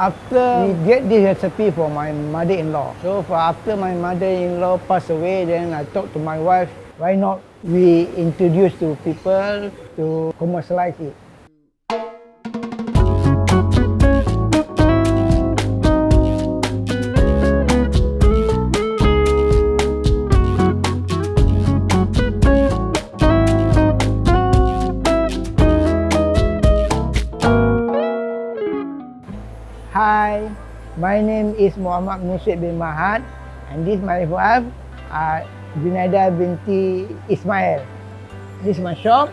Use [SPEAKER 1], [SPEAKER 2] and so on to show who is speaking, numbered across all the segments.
[SPEAKER 1] After we get this recipe for my mother-in-law. So for after my mother-in-law passed away, then I talked to my wife, why not we introduce to people to commercialize it. My name is Muhammad Musyid bin Mahad and this is my wife, uh, Junaida binti Ismail. This is my shop,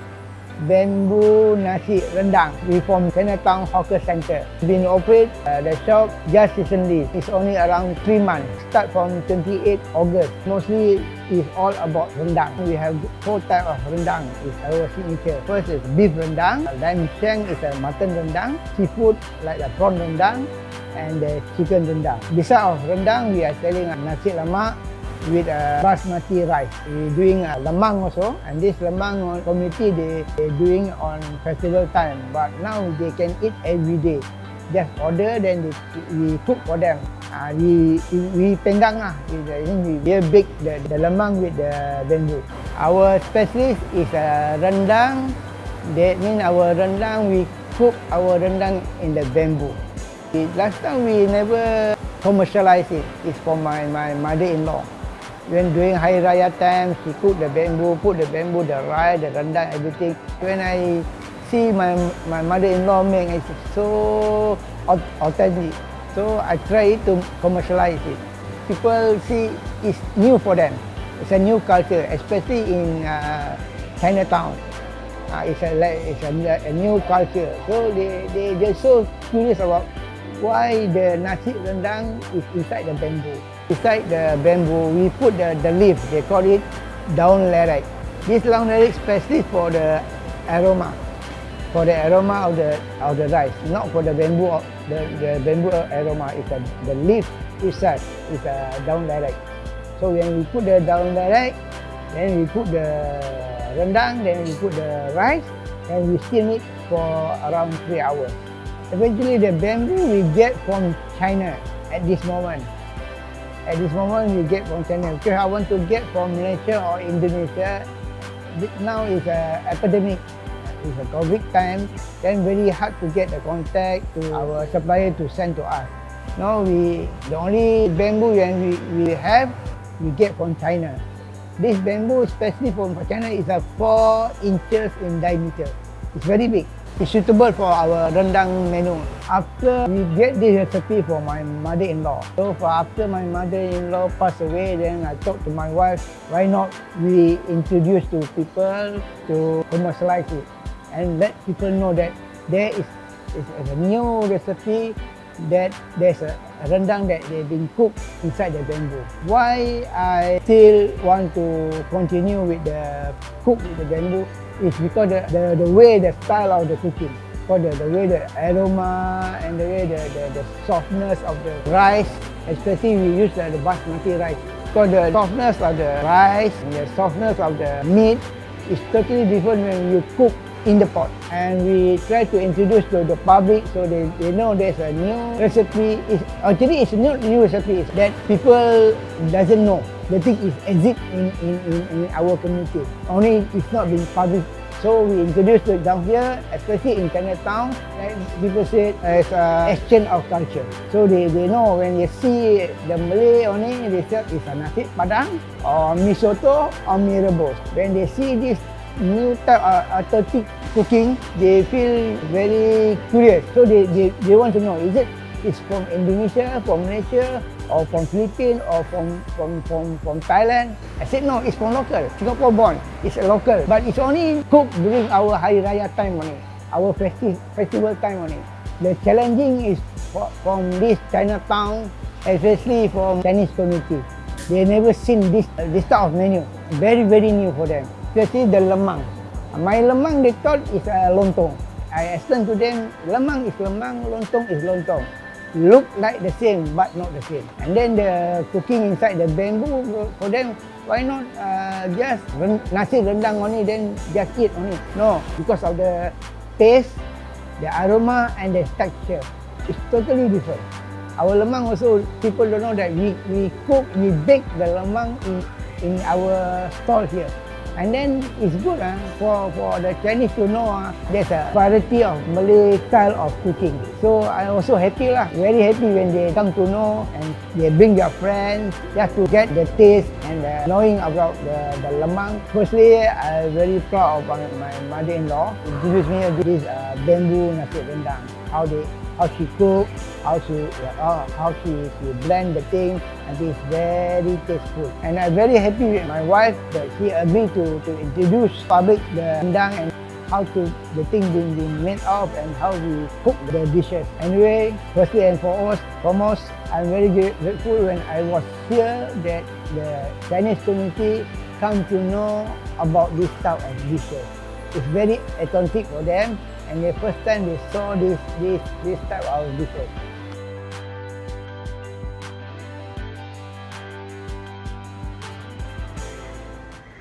[SPEAKER 1] Bamboo Nasi Rendang. We from Chinatown Hawker Center. Been operate uh, the shop just recently. It's only around three months. Start from 28 August. Mostly is all about rendang. We have four type of rendang. It's our signature. First is beef rendang. Then sheng is a mutton rendang. Seafood like the prawn rendang and the chicken rendang. Besides of rendang, we are selling nasi lemak with uh, basmati rice. We're doing uh, lemang also and this lemang community they, they doing on festival time but now they can eat every day. Just order then they, we cook for them. Uh, we, we penggang lah. We, we bake the, the lemang with the bamboo. Our specialist is uh, rendang. That means our rendang, we cook our rendang in the bamboo. Last time we never commercialize it. It's for my, my mother-in-law. When during Hari Raya time, she cook the bamboo, put the bamboo, the rice, the rendang, everything. When I see my my mother-in-law make, it's so authentic. So I try to commercialize it. People see it's new for them. It's a new culture, especially in uh, Chinatown. Uh, it's a it's a, a new culture. So they they they're so curious about why the nasi rendang is inside the bamboo. Beside the bamboo, we put the, the leaf, they call it down lerek. This down lerek especially for the aroma, for the aroma of the of the rice, not for the bamboo. The, the bamboo aroma is a, the leaf inside is a down lerek. So when we put the down lerek, then we put the rendang, then we put the rice, and we steam it for around three hours. Eventually, the bamboo we get from China at this moment. At this moment, we get from China. Because I want to get from Malaysia or Indonesia, now is a epidemic. It's a COVID time, then very hard to get the contact to our supplier to send to us. Now we, the only bamboo that we, we have, we get from China. This bamboo, especially from China, is a 4 inches in diameter. It's very big. It's suitable for our rendang menu. After we get this recipe for my mother-in-law. So for after my mother-in-law passed away, then I talked to my wife, why not we introduce to people to commercialize it and let people know that there is, is a new recipe that there's a rendang that they've been cooked inside the bamboo. Why I still want to continue with the cook with the bamboo is because the, the, the way, the style of the cooking. For the, the way the aroma and the way the, the, the softness of the rice, especially we use the, the basmati rice. Because the softness of the rice and the softness of the meat is totally different when you cook in the pot. And we try to introduce to the public so they, they know there's a new recipe. It's, actually, it's new, new recipe that people doesn't know the thing is exist in, in, in, in our community. Only it's not been published. So we introduced it down here, especially in Chinatown, like people say as a exchange of culture. So they, they know when they see the Malay only, they say it's a nasi padang or mi soto or mi rebus. When they see this new type of authentic cooking, they feel very curious. So they, they, they want to know, is it is from Indonesia, from Malaysia, or from Philippines, or from, from, from, from Thailand. I said, no, it's from local. Singapore born. It's a local. But it's only cooked during our Hari Raya time only. Our festi festival time only. The challenging is for, from this Chinatown, especially from Chinese community. They never seen this, this type of menu. Very, very new for them. Especially the lemang. My lemang, they thought is a lontong. I explained to them, lemang is lemang, lontong is lontong look like the same but not the same. And then the cooking inside the bamboo for them, why not uh, just nasi rendang only then just eat only? No, because of the taste, the aroma and the texture. is totally different. Our lemang also, people don't know that we, we cook, we bake the lemang in, in our stall here. And then it's good uh, for, for the Chinese to know uh, there's a variety of Malay style of cooking. So I'm also happy lah, very happy when they come to know and they bring their friends just to get the taste and the knowing about the, the lemang. Firstly, I'm very proud of my mother-in-law. She introduced me this uh, bamboo nasi rendang, how they how she cook, how she uh, how she, she blend the thing, and it's very tasteful. And I'm very happy with my wife that she agreed to, to introduce public the rendang and how to the thing being, being made of and how we cook the dishes. Anyway, firstly and foremost, foremost, I'm very grateful when I was here that the Chinese community come to know about this type of dishes. It's very authentic for them and the first time they saw this this this type of dishes.